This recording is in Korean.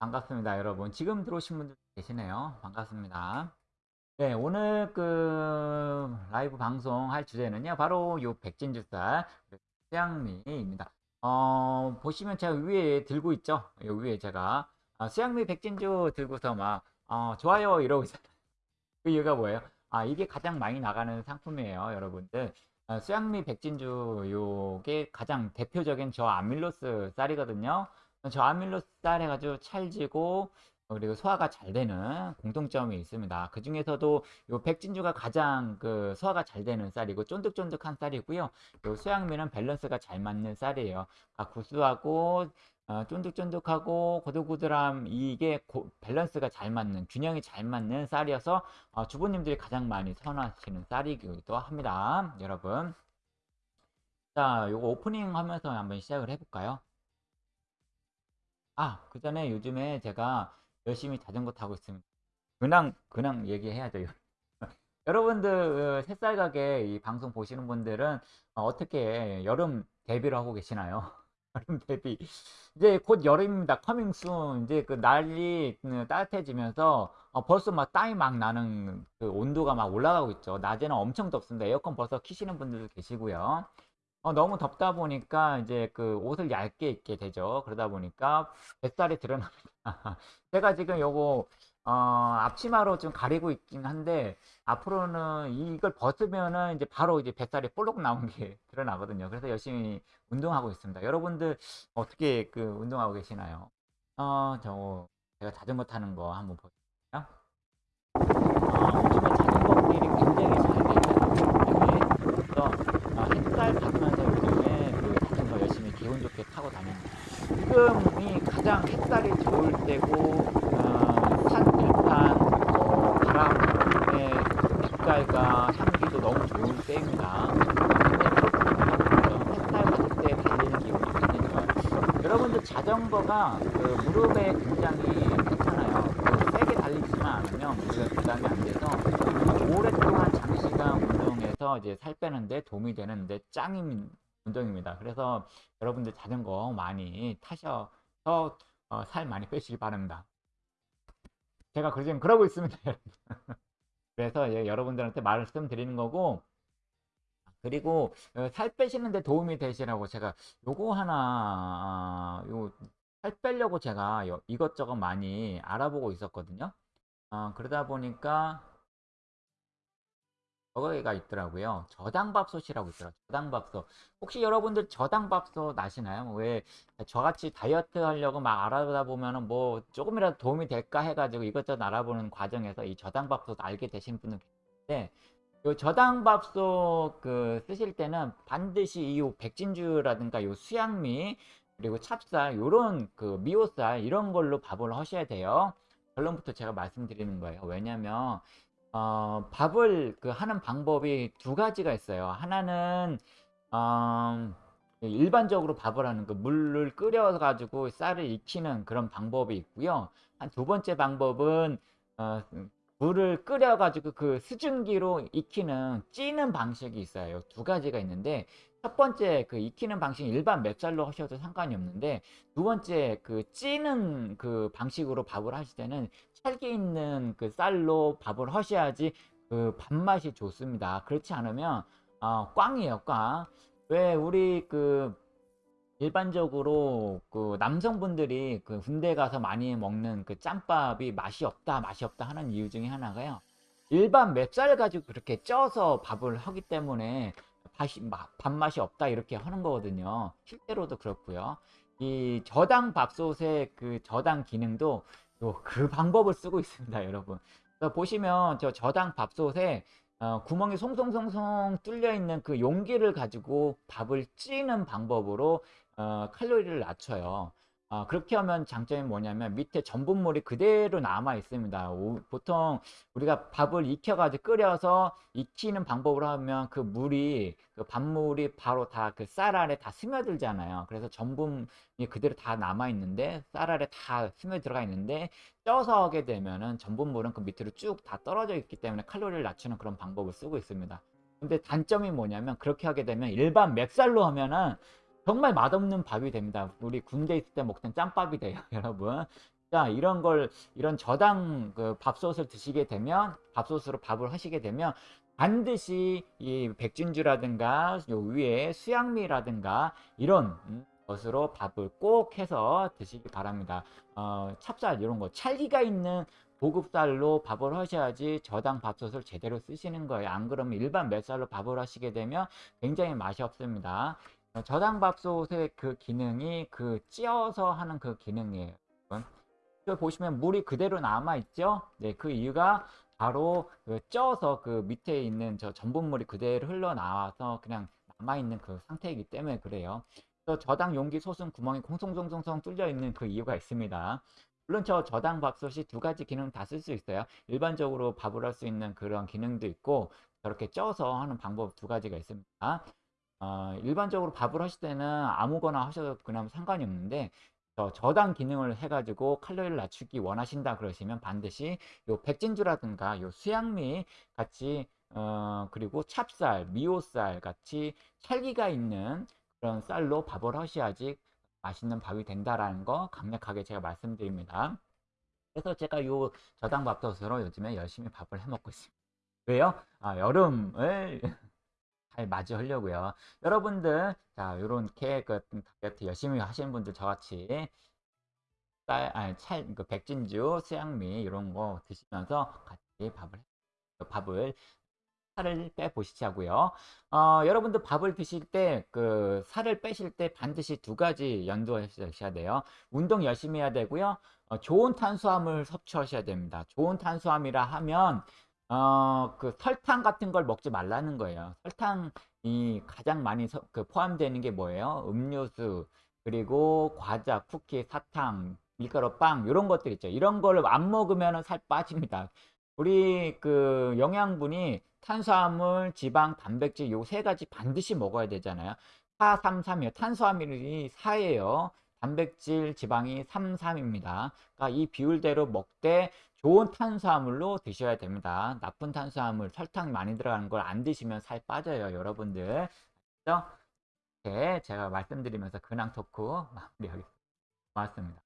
반갑습니다, 여러분. 지금 들어오신 분들 계시네요. 반갑습니다. 네, 오늘 그 라이브 방송 할 주제는요, 바로 요 백진주쌀 수양미입니다. 어, 보시면 제가 위에 들고 있죠? 요 위에 제가 아, 수양미 백진주 들고서 막 어, 좋아요 이러고 있어요. 그 이유가 뭐예요? 아, 이게 가장 많이 나가는 상품이에요, 여러분들. 아, 수양미 백진주 요게 가장 대표적인 저 아밀로스 쌀이거든요. 저 아밀로스 쌀 해가지고 찰지고 어, 그리고 소화가 잘 되는 공통점이 있습니다. 그 중에서도 요 백진주가 가장 그 소화가 잘 되는 쌀이고 쫀득쫀득한 쌀이고요. 요 수양미는 밸런스가 잘 맞는 쌀이에요. 아, 구수하고 어, 쫀득쫀득하고 고들고들함 이게 고, 밸런스가 잘 맞는 균형이 잘 맞는 쌀이어서 어, 주부님들이 가장 많이 선호하시는 쌀이기도 합니다. 여러분. 자, 요거 오프닝 하면서 한번 시작을 해볼까요? 아, 그 전에 요즘에 제가 열심히 자전거 타고 있습니다. 그냥, 그냥 얘기해야죠. 여러분들, 어, 새쌀 가게 이 방송 보시는 분들은 어, 어떻게 여름 대비를 하고 계시나요? 여름 대비. 이제 곧 여름입니다. Coming soon. 이제 그 날이 그 따뜻해지면서 어, 벌써 막 땀이 막 나는 그 온도가 막 올라가고 있죠. 낮에는 엄청 덥습니다. 에어컨 벌써 키시는 분들도 계시고요. 어, 너무 덥다 보니까 이제 그 옷을 얇게 입게 되죠. 그러다 보니까 뱃살이 드러납니다. 제가 지금 요거 어, 앞치마로 좀 가리고 있긴 한데 앞으로는 이걸 벗으면은 이제 바로 이제 뱃살이 볼록 나온 게 드러나거든요. 그래서 열심히 운동하고 있습니다. 여러분들 어떻게 그 운동하고 계시나요? 어, 저 제가 자전거 타는 거 한번 보세요. 어, 요즘에 자전거 굉장히 잘 되잖아요. 그래서 어, 햇살 받으면서 요즘에 그 자전거 열심히 기분 좋게 타고 다닙니다. 지금이 가장 햇살이 좋을 때고 어, 산 들판 어, 바람의 빛깔과 향기도 너무 좋은 때입니다. 햇살 받을 때 달리는 기분이 굉장히 좋아요. 여러분들 자전거가 그 무릎에 굉장히 괜찮아요. 그 세게 달리지만 않으면 무릎에 부담이 안 돼서 오랫동안 장시간 운동해서 이제 살 빼는데 도움이 되는데 짱인 운동입니다. 그래서 여러분들 자전거 많이 타셔서 어, 살 많이 빼시기 바랍니다. 제가 지금 그러고 있습니다. 그래서 예, 여러분들한테 말씀드리는 거고 그리고 어, 살 빼시는데 도움이 되시라고 제가 요거 하나 어, 요살 빼려고 제가 이것저것 많이 알아보고 있었거든요. 어, 그러다 보니까 저거가 있더라고요. 저당밥솥이라고 있더라고요. 저당밥솥. 혹시 여러분들 저당밥솥 아시나요? 왜 저같이 다이어트 하려고 막 알아보다 보면은 뭐 조금이라도 도움이 될까 해가지고 이것저것 알아보는 과정에서 이 저당밥솥 알게 되신 분은 계신데 요 저당밥솥 그 쓰실 때는 반드시 이 백진주라든가 요 수양미 그리고 찹쌀 요런 그 미오쌀 이런 걸로 밥을 하셔야 돼요. 결론부터 제가 말씀드리는 거예요. 왜냐면 어, 밥을 그 하는 방법이 두 가지가 있어요. 하나는 어, 일반적으로 밥을 하는 그 물을 끓여 가지고 쌀을 익히는 그런 방법이 있고요. 한 두 번째 방법은 어, 물을 끓여 가지고 그 수증기로 익히는 찌는 방식이 있어요. 두 가지가 있는데 첫 번째 그 익히는 방식은 일반 맵쌀로 하셔도 상관이 없는데 두 번째 그 찌는 그 방식으로 밥을 하실 때는 찰기 있는 그 쌀로 밥을 하셔야지 그 밥맛이 좋습니다. 그렇지 않으면 어, 꽝이에요, 꽝. 왜 우리 그 일반적으로 그 남성분들이 그 군대 가서 많이 먹는 그 짬밥이 맛이 없다, 맛이 없다 하는 이유 중에 하나가요. 일반 맵쌀 가지고 그렇게 쪄서 밥을 하기 때문에 밥이, 밥맛이 없다 이렇게 하는 거거든요. 실제로도 그렇고요. 이 저당 밥솥의 그 저당 기능도 그 방법을 쓰고 있습니다, 여러분. 보시면 저 저당 밥솥에 어, 구멍이 송송송송 뚫려 있는 그 용기를 가지고 밥을 찌는 방법으로 어, 칼로리를 낮춰요. 어, 그렇게 하면 장점이 뭐냐면 밑에 전분물이 그대로 남아 있습니다. 오, 보통 우리가 밥을 익혀가지고 끓여서 익히는 방법으로 하면 그 물이 그 밥물이 바로 다 그쌀 아래 다 스며들잖아요. 그래서 전분이 그대로 다 남아 있는데 쌀 아래 다 스며 들어가 있는데 쪄서 하게 되면은 전분물은 그 밑으로 쭉 다 떨어져 있기 때문에 칼로리를 낮추는 그런 방법을 쓰고 있습니다. 근데 단점이 뭐냐면 그렇게 하게 되면 일반 맵쌀로 하면은 정말 맛없는 밥이 됩니다. 우리 군대 있을 때 먹던 짬밥이 돼요, 여러분. 자, 이런 걸 이런 저당 그 밥솥을 드시게 되면 밥솥으로 밥을 하시게 되면 반드시 이 백진주라든가 요 위에 수양미라든가 이런 음, 것으로 밥을 꼭 해서 드시기 바랍니다. 어, 찹쌀 이런 거 찰기가 있는 보급쌀로 밥을 하셔야지 저당 밥솥을 제대로 쓰시는 거예요. 안 그러면 일반 맵쌀로 밥을 하시게 되면 굉장히 맛이 없습니다. 어, 저당 밥솥의 그 기능이 그 찌어서 하는 그 기능이에요. 여러분. 보시면 물이 그대로 남아 있죠. 네, 그 이유가 바로 그 쪄서 그 밑에 있는 저 전분물이 그대로 흘러나와서 그냥 남아 있는 그 상태이기 때문에 그래요. 저 저당 용기 솥은 구멍이 콩송송송송 뚫려 있는 그 이유가 있습니다. 물론 저 저당 밥솥이 두 가지 기능 다 쓸 수 있어요. 일반적으로 밥을 할 수 있는 그런 기능도 있고 저렇게 쪄서 하는 방법 두 가지가 있습니다. 어, 일반적으로 밥을 하실 때는 아무거나 하셔도 그냥 상관이 없는데 저 저당 기능을 해가지고 칼로리를 낮추기 원하신다 그러시면 반드시 요 백진주라든가 요 수양미 같이 어, 그리고 찹쌀, 미오쌀 같이 찰기가 있는 그런 쌀로 밥을 하셔야지 맛있는 밥이 된다라는 거 강력하게 제가 말씀드립니다. 그래서 제가 요 저당 밥솥으로 요즘에 열심히 밥을 해 먹고 있습니다. 왜요? 아, 여름을 잘 맞이하려고요. 여러분들 자 요렇게 그 다이어트 열심히 하시는 분들 저같이 쌀, 아니, 찰, 그 백진주, 수양미 이런 거 드시면서 같이 밥을 밥을 살을 빼 보시자고요. 어, 여러분들 밥을 드실 때 그 살을 빼실 때 반드시 두 가지 연두하셔야 돼요. 운동 열심히 해야 되고요. 어, 좋은 탄수화물 섭취하셔야 됩니다. 좋은 탄수화물이라 하면 어, 그 설탕 같은 걸 먹지 말라는 거예요. 설탕이 가장 많이 서, 그 포함되는 게 뭐예요? 음료수, 그리고 과자, 쿠키, 사탕, 밀가루, 빵 이런 것들 있죠. 이런 거를 안 먹으면 살 빠집니다. 우리 그 영양분이 탄수화물, 지방, 단백질 요 세 가지 반드시 먹어야 되잖아요. 4, 3, 3이요. 탄수화물이 4예요. 단백질, 지방이 3, 3입니다. 그러니까 이 비율대로 먹되 좋은 탄수화물로 드셔야 됩니다. 나쁜 탄수화물, 설탕 많이 들어가는 걸 안 드시면 살 빠져요, 여러분들. 이렇게 제가 말씀드리면서 근황 토크 마무리하겠습니다. 고맙습니다.